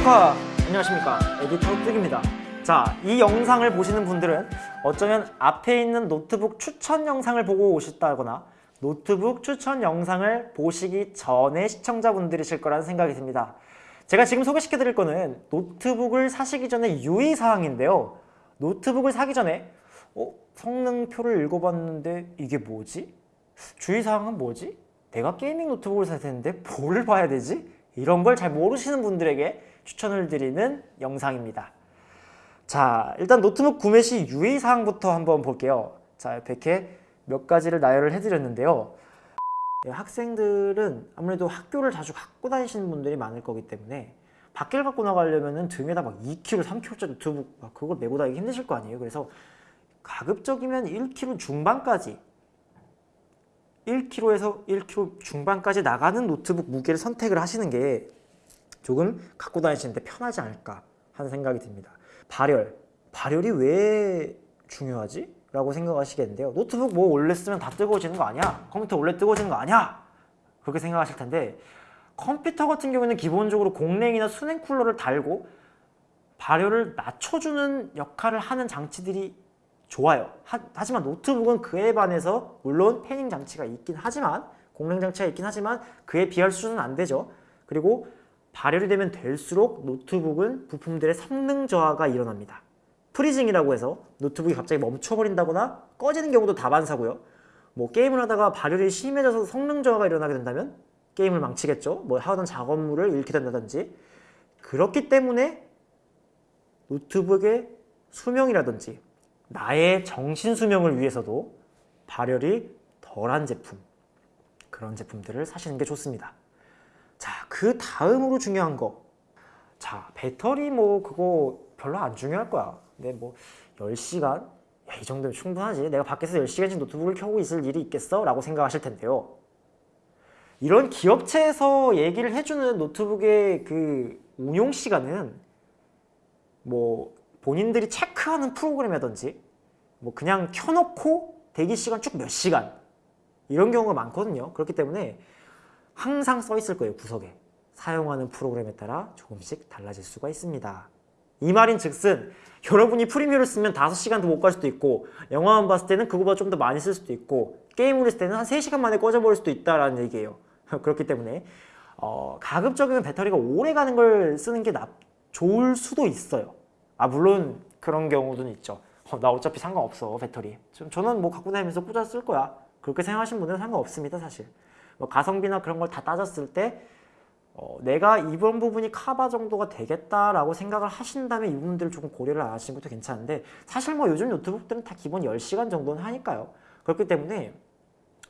축하! 안녕하십니까 에디터 뚝입니다 자, 이 영상을 보시는 분들은 어쩌면 앞에 있는 노트북 추천 영상을 보고 오셨다거나 노트북 추천 영상을 보시기 전에 시청자분들이실 거라는 생각이 듭니다 제가 지금 소개시켜 드릴 거는 노트북을 사시기 전에 유의사항인데요 노트북을 사기 전에 어? 성능표를 읽어봤는데 이게 뭐지? 주의사항은 뭐지? 내가 gaming 노트북을 사야 되는데 뭘 봐야 되지? 이런 걸 잘 모르시는 분들에게 추천을 드리는 영상입니다. 자, 일단 노트북 구매 시 유의사항부터 한번 볼게요. 자, 이렇게 몇 가지를 나열을 해드렸는데요. 네, 학생들은 아무래도 학교를 자주 갖고 다니시는 분들이 많을 거기 때문에 밖을 갖고 나가려면 등에다 막 2kg, 3kg짜리 노트북 막 그걸 메고 다니기 힘드실 거 아니에요. 그래서 가급적이면 1kg 중반까지 1kg에서 1kg 중반까지 나가는 노트북 무게를 선택을 하시는 게 조금 갖고 다니시는데 편하지 않을까 하는 생각이 듭니다. 발열, 발열이 왜 중요하지? 라고 생각하시겠는데요. 노트북 뭐 원래 쓰면 다 뜨거워지는 거 아니야? 컴퓨터 원래 뜨거워지는 거 아니야? 그렇게 생각하실 텐데 컴퓨터 같은 경우에는 기본적으로 공랭이나 수냉 쿨러를 달고 발열을 낮춰주는 역할을 하는 장치들이 좋아요. 하, 지만 노트북은 그에 반해서 물론 fanning 장치가 있긴 하지만 공랭 장치가 있긴 하지만 그에 비할 수준은 안 되죠. 그리고 발열이 되면 될수록 노트북은 부품들의 성능 저하가 일어납니다. freezing이라고 해서 노트북이 갑자기 멈춰버린다거나 꺼지는 경우도 다반사고요. 뭐 게임을 하다가 발열이 심해져서 성능 저하가 일어나게 된다면 게임을 망치겠죠. 뭐 하던 작업물을 잃게 된다든지 그렇기 때문에 노트북의 수명이라든지 나의 정신 수명을 위해서도 발열이 덜한 제품 그런 제품들을 사시는 게 좋습니다. 자, 그 다음으로 중요한 거. 자, 배터리 뭐 그거 별로 안 중요할 거야. 근데 뭐 10시간? 야, 이 정도면 충분하지. 내가 밖에서 10시간씩 노트북을 켜고 있을 일이 있겠어? 라고 생각하실 텐데요. 이런 기업체에서 얘기를 해주는 노트북의 그 운용 시간은 뭐 본인들이 체크하는 프로그램이라든지 뭐 그냥 켜놓고 대기 시간 쭉 몇 시간 이런 경우가 많거든요. 그렇기 때문에 항상 써 있을 거예요. 구석에. 사용하는 프로그램에 따라 조금씩 달라질 수가 있습니다. 이 말인 즉슨 여러분이 프리미어를 쓰면 5시간도 못 갈 수도 있고 영화만 봤을 때는 그거보다 좀 더 많이 쓸 수도 있고 게임을 했을 때는 한 3시간 만에 꺼져버릴 수도 있다라는 얘기예요. 그렇기 때문에 어, 가급적이면 배터리가 오래 가는 걸 쓰는 게 나, 좋을 수도 있어요. 아 물론 그런 경우도 있죠. 어, 나 어차피 상관없어 배터리. 저는 뭐 갖고 다니면서 꽂아 쓸 거야. 그렇게 생각하시는 분들은 상관없습니다 사실. 뭐 가성비나 그런 걸 다 따졌을 때 어, 내가 이번 부분이 카바 정도가 되겠다라고 생각을 하신다면 이 부분들을 조금 고려를 안 하시는 것도 괜찮은데 사실 뭐 요즘 노트북들은 다 기본 10시간 정도는 하니까요. 그렇기 때문에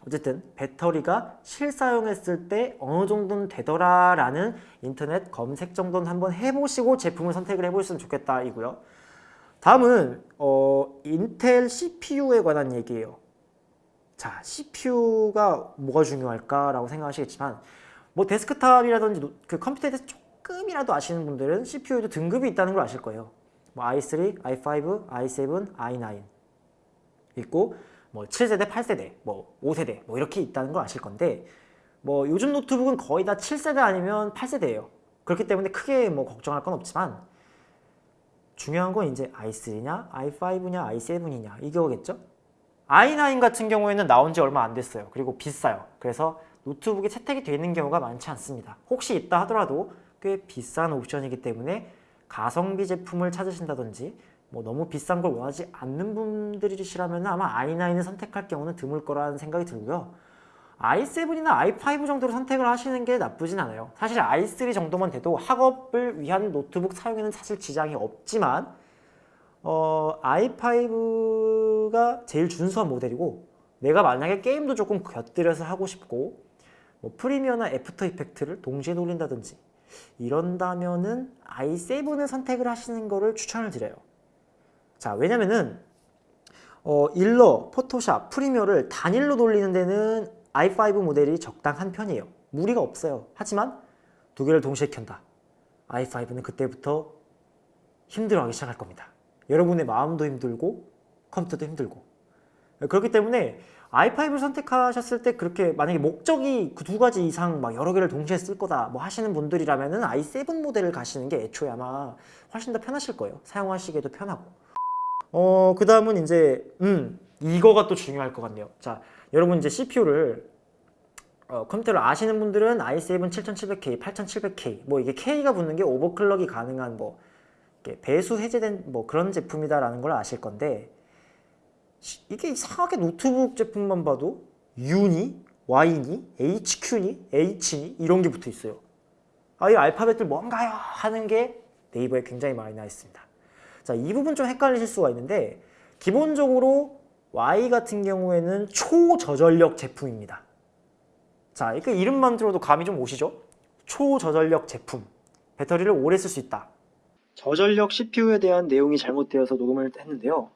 어쨌든 배터리가 실사용했을 때 어느 정도는 되더라라는 인터넷 검색 정도는 한번 해보시고 제품을 선택을 해보셨으면 좋겠다 이고요. 다음은 어, Intel CPU에 관한 얘기예요. 자, CPU가 뭐가 중요할까라고 생각하시겠지만 뭐 데스크탑이라든지 그 컴퓨터에 대해서 조금이라도 아시는 분들은 CPU에도 등급이 있다는 걸 아실 거예요. 뭐 i3, i5, i7, i9 있고 뭐 7세대, 8세대, 뭐 5세대 뭐 이렇게 있다는 걸 아실 건데 뭐 요즘 노트북은 거의 다 7세대 아니면 8세대예요. 그렇기 때문에 크게 뭐 걱정할 건 없지만 중요한 건 이제 i3냐, i5냐, i7이냐 이거겠죠? i9 같은 경우에는 나온 지 얼마 안 됐어요. 그리고 비싸요. 그래서 노트북에 채택이 되어 있는 경우가 많지 않습니다. 혹시 있다 하더라도 꽤 비싼 옵션이기 때문에 가성비 제품을 찾으신다든지 뭐 너무 비싼 걸 원하지 않는 분들이시라면 아마 i9을 선택할 경우는 드물 거라는 생각이 들고요. i7이나 i5 정도로 선택을 하시는 게 나쁘진 않아요. 사실 i3 정도만 돼도 학업을 위한 노트북 사용에는 사실 지장이 없지만 어, i5가 제일 준수한 모델이고 내가 만약에 게임도 조금 곁들여서 하고 싶고 뭐 Premiere나 After Effects를 동시에 돌린다든지 이런다면은 i7을 선택을 하시는 거를 추천을 드려요. 자 왜냐면은 어, 일러, 포토샵, 프리미어를 단일로 돌리는 데는 i5 모델이 적당한 편이에요. 무리가 없어요. 하지만 두 개를 동시에 켠다. i5는 그때부터 힘들어하기 시작할 겁니다. 여러분의 마음도 힘들고 컴퓨터도 힘들고 그렇기 때문에 i5를 선택하셨을 때 그렇게 만약에 목적이 그 두 가지 이상 막 여러 개를 동시에 쓸 거다 뭐 하시는 분들이라면은 i7 모델을 가시는 게 애초에 아마 훨씬 더 편하실 거예요. 사용하시기에도 편하고. 어, 그 다음은 이제, 음, 이거가 또 중요할 것 같네요. 자, 여러분 이제 CPU를 어, 컴퓨터를 아시는 분들은 i7 7700K, 8700K 뭐 이게 K가 붙는 게 오버클럭이 가능한 뭐 배수 해제된 뭐 그런 제품이다라는 걸 아실 건데 시- 이게 이상하게 노트북 제품만 봐도 U니, Y니, HQ니, H니 이런 게 붙어 있어요. 아, 이 알파벳들 뭔가요? 하는 게 네이버에 굉장히 많이 나 있습니다. 자, 이 부분 좀 헷갈리실 수가 있는데 기본적으로 Y 같은 경우에는 초저전력 제품입니다. 자, 그 이름만 들어도 감이 좀 오시죠? 초저전력 제품. 배터리를 오래 쓸 수 있다. 저전력 CPU에 대한 내용이 잘못되어서 녹음을 했는데요.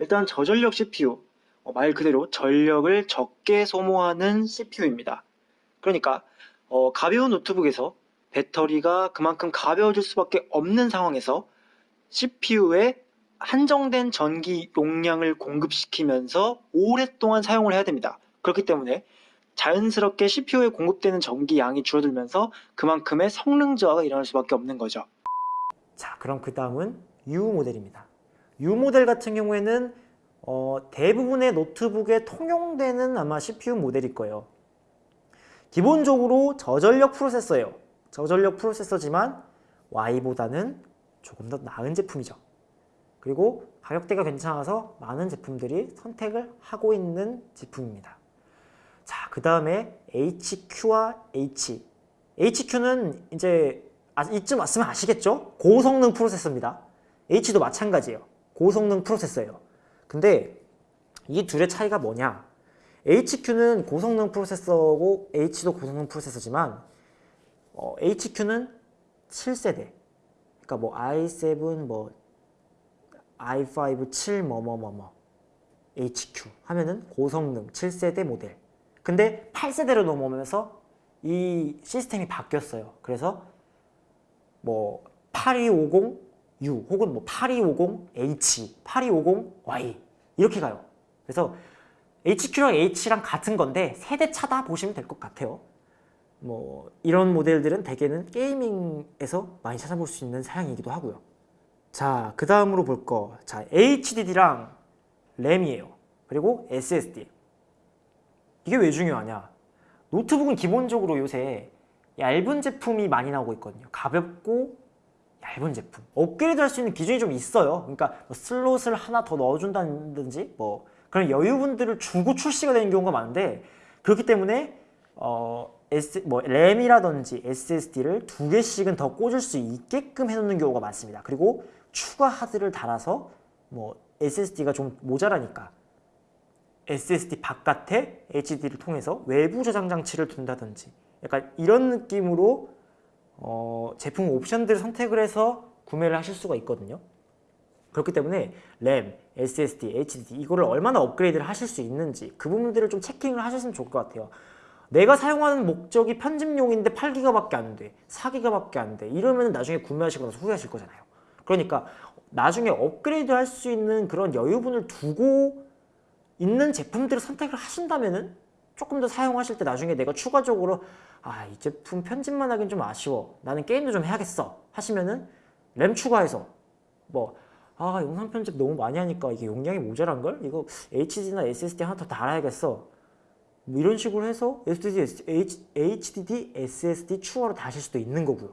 일단 저전력 CPU, 어, 말 그대로 전력을 적게 소모하는 CPU입니다. 그러니까 어, 가벼운 노트북에서 배터리가 그만큼 가벼워질 수밖에 없는 상황에서 CPU에 한정된 전기 용량을 공급시키면서 오랫동안 사용을 해야 됩니다. 그렇기 때문에 자연스럽게 CPU에 공급되는 전기 양이 줄어들면서 그만큼의 성능 저하가 일어날 수밖에 없는 거죠. 자, 그럼 그 다음은 U 모델입니다. U 모델 같은 경우에는 어, 대부분의 노트북에 통용되는 아마 CPU 모델일 거예요. 기본적으로 저전력 프로세서예요. 저전력 프로세서지만 Y보다는 조금 더 나은 제품이죠. 그리고 가격대가 괜찮아서 많은 제품들이 선택을 하고 있는 제품입니다. 자, 그 다음에 HQ와 H. HQ는 이제 아, 이쯤 왔으면 아시겠죠? 고성능 프로세서입니다. H도 마찬가지예요. 고성능 프로세서예요. 근데 이 둘의 차이가 뭐냐? HQ는 고성능 프로세서고 H도 고성능 프로세서지만 어, HQ는 7세대. 그러니까 뭐 i7 뭐 i5 7 뭐뭐뭐뭐 HQ 하면은 고성능 7세대 모델. 근데 8세대로 넘어오면서 이 시스템이 바뀌었어요. 그래서 뭐 8250U 혹은 뭐 8250H, 8250Y 이렇게 가요. 그래서 HQ랑 H랑 같은 건데 세대 차다 보시면 될 것 같아요. 뭐 이런 모델들은 대개는 게이밍에서 많이 찾아볼 수 있는 사양이기도 하고요. 자, 그 다음으로 볼 거. 자, HDD랑 램이에요. 그리고 SSD. 이게 왜 중요하냐? 노트북은 기본적으로 요새 얇은 제품이 많이 나오고 있거든요. 가볍고 얇은 제품. 업그레이드 할 수 있는 기준이 좀 있어요. 그러니까 뭐 슬롯을 하나 더 넣어준다든지 뭐 그런 여유분들을 주고 출시가 되는 경우가 많은데 그렇기 때문에 어, S, 뭐 램이라든지 SSD를 두 개씩은 더 꽂을 수 있게끔 해놓는 경우가 많습니다. 그리고 추가 하드를 달아서 뭐 SSD가 좀 모자라니까 SSD 바깥에 HDD를 통해서 외부 저장 장치를 둔다든지 약간 이런 느낌으로 어, 제품 옵션들을 선택을 해서 구매를 하실 수가 있거든요. 그렇기 때문에 램, SSD, HDD 이거를 얼마나 업그레이드를 하실 수 있는지 그 부분들을 좀 체킹을 하셨으면 좋을 것 같아요. 내가 사용하는 목적이 편집용인데 8기가밖에 안 돼, 4기가밖에 안 돼. 이러면 나중에 구매하시고 나서 후회하실 거잖아요. 그러니까 나중에 업그레이드 할 수 있는 그런 여유분을 두고 있는 제품들을 선택을 하신다면 은 조금 더 사용하실 때 나중에 내가 추가적으로 아 이 제품 편집만 하긴 좀 아쉬워 나는 게임도 좀 해야겠어 하시면은 램 추가해서 뭐 아 영상 편집 너무 많이 하니까 이게 용량이 모자란걸? 이거 HD나 SSD 하나 더 달아야겠어 뭐 이런 식으로 해서 SSD, HDD, SSD 추가로 다실 수도 있는 거고요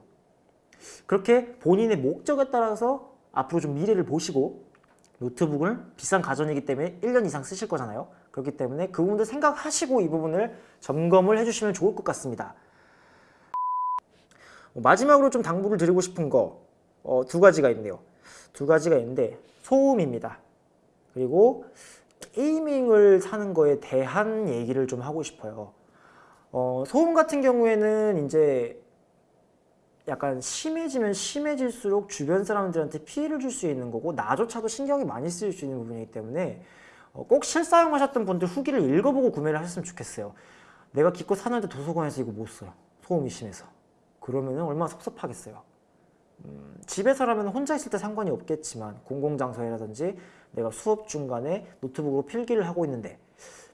그렇게 본인의 목적에 따라서 앞으로 좀 미래를 보시고 노트북을 비싼 가전이기 때문에 1년 이상 쓰실 거잖아요. 그렇기 때문에 그 부분들 생각하시고 이 부분을 점검을 해주시면 좋을 것 같습니다. 어, 마지막으로 좀 당부를 드리고 싶은 거두 가지가 있네요. 두 가지가 있는데 소음입니다. 그리고 게이밍을 사는 거에 대한 얘기를 좀 하고 싶어요. 어, 소음 같은 경우에는 이제 약간 심해지면 심해질수록 주변 사람들한테 피해를 줄 수 있는 거고 나조차도 신경이 많이 쓰일 수 있는 부분이기 때문에 어, 꼭 실사용하셨던 분들 후기를 읽어보고 구매를 하셨으면 좋겠어요. 내가 기껏 사는데 도서관에서 이거 못 써요. 소음이 심해서. 그러면 얼마나 섭섭하겠어요. 음, 집에서라면 혼자 있을 때 상관이 없겠지만 공공장소라든지 내가 수업 중간에 노트북으로 필기를 하고 있는데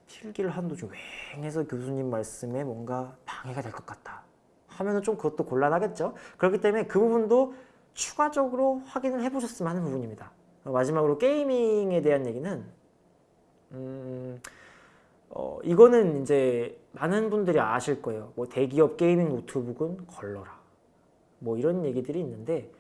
필기를 하는 도중 왱해서 교수님 말씀에 뭔가 방해가 될 것 같다 하면 은 좀 그것도 곤란하겠죠. 그렇기 때문에 그 부분도 추가적으로 확인을 해보셨으면 하는 부분입니다. 어, 마지막으로 gaming에 대한 얘기는 음, 어, 이거는 이제 많은 분들이 아실 거예요. 뭐 대기업 gaming 노트북은 걸러라. 뭐 이런 얘기들이 있는데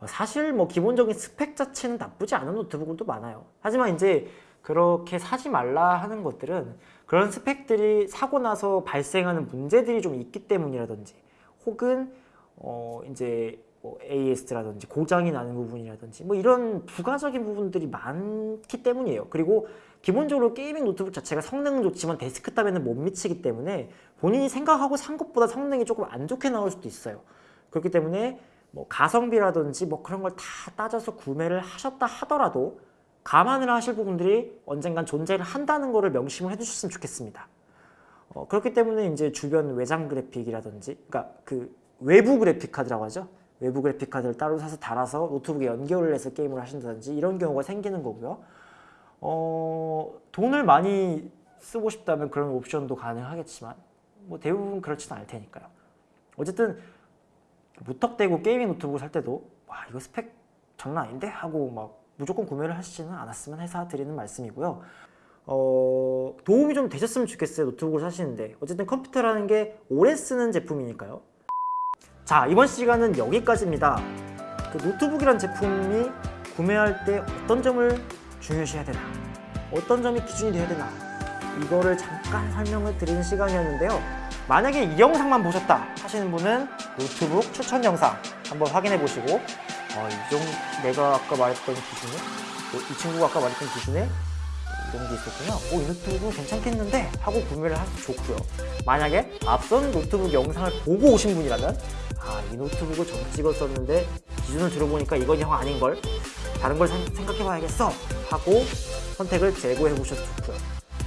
어, 사실 뭐 기본적인 스펙 자체는 나쁘지 않은 노트북들도 많아요. 하지만 이제 그렇게 사지 말라 하는 것들은 그런 스펙들이 사고 나서 발생하는 문제들이 좀 있기 때문이라든지 혹은 어 이제 뭐 AS라든지 고장이 나는 부분이라든지 뭐 이런 부가적인 부분들이 많기 때문이에요. 그리고 기본적으로 gaming 노트북 자체가 성능은 좋지만 데스크탑에는 못 미치기 때문에 본인이 생각하고 산 것보다 성능이 조금 안 좋게 나올 수도 있어요. 그렇기 때문에 뭐 가성비라든지 뭐 그런 걸 다 따져서 구매를 하셨다 하더라도 감안을 하실 부분들이 언젠간 존재를 한다는 것을 명심을 해주셨으면 좋겠습니다. 어, 그렇기 때문에 이제 주변 외장 그래픽이라든지, 그러니까 그 외부 그래픽 카드라고 하죠. 외부 그래픽 카드를 따로 사서 달아서 노트북에 연결을 해서 게임을 하신다든지 이런 경우가 생기는 거고요. 어, 돈을 많이 쓰고 싶다면 그런 옵션도 가능하겠지만 뭐 대부분 그렇지는 않을 테니까요. 어쨌든 무턱대고 gaming 노트북을 살 때도 와 이거 스펙 장난 아닌데 하고 막 무조건 구매를 하시지는 않았으면 해서 드리는 말씀이고요. 어, 도움이 좀 되셨으면 좋겠어요. 노트북을 사시는데. 어쨌든 컴퓨터라는 게 오래 쓰는 제품이니까요. 자, 이번 시간은 여기까지입니다. 그 노트북이란 제품이 구매할 때 어떤 점을 중요시해야 되나? 어떤 점이 기준이 돼야 되나? 이거를 잠깐 설명을 드리는 시간이었는데요. 만약에 이 영상만 보셨다 하시는 분은 노트북 추천 영상 한번 확인해 보시고 어, 이 정도 내가 아까 말했던 기준에 또 이 친구가 아까 말했던 기준에 이런 게 있었구나. 오, 이 노트북은 괜찮겠는데? 하고 구매를 하셔도 좋고요. 만약에 앞선 노트북 영상을 보고 오신 분이라면 아, 이 노트북을 점찍었었는데 기준을 들어보니까 이건 영 아닌걸? 다른 걸 생각해 봐야겠어! 하고 선택을 재고해 보셔도 좋고요.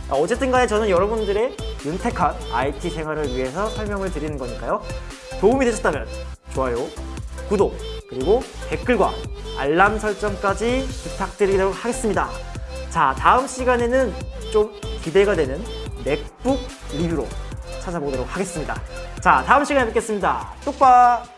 아, 어쨌든 간에 저는 여러분들의 윤택한 IT 생활을 위해서 설명을 드리는 거니까요. 도움이 되셨다면 좋아요, 구독, 그리고 댓글과 알람 설정까지 부탁드리도록 하겠습니다. 자, 다음 시간에는 좀 기대가 되는 맥북 리뷰로 찾아보도록 하겠습니다. 자, 다음 시간에 뵙겠습니다. 뚝바!